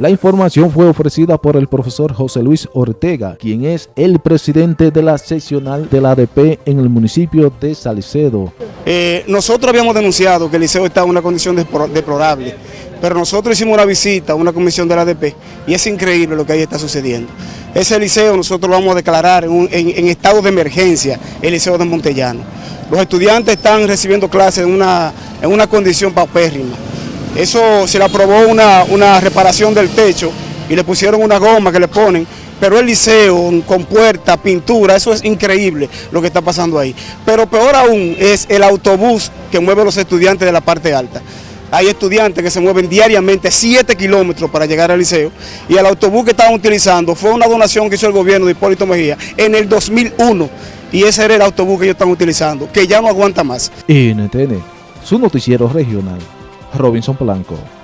La información fue ofrecida por el profesor José Luis Ortega, quien es el presidente de la seccional de la ADP en el municipio de Salicedo. Eh, nosotros habíamos denunciado que el liceo está en una condición deplorable, pero nosotros hicimos una visita a una comisión de la ADP y es increíble lo que ahí está sucediendo. Ese liceo nosotros lo vamos a declarar en, estado de emergencia, el liceo de Montellano. Los estudiantes están recibiendo clases en una, en una condición paupérrima. Eso se le aprobó una, reparación del techo y le pusieron una goma que le ponen, pero el liceo con puerta, pintura, eso es increíble lo que está pasando ahí. Pero peor aún es el autobús que mueve a los estudiantes de la parte alta. Hay estudiantes que se mueven diariamente 7 kilómetros para llegar al liceo y el autobús que estaban utilizando fue una donación que hizo el gobierno de Hipólito Mejía en el 2001 y ese era el autobús que ellos están utilizando, que ya no aguanta más. NTN, su noticiero regional. Robinson Polanco.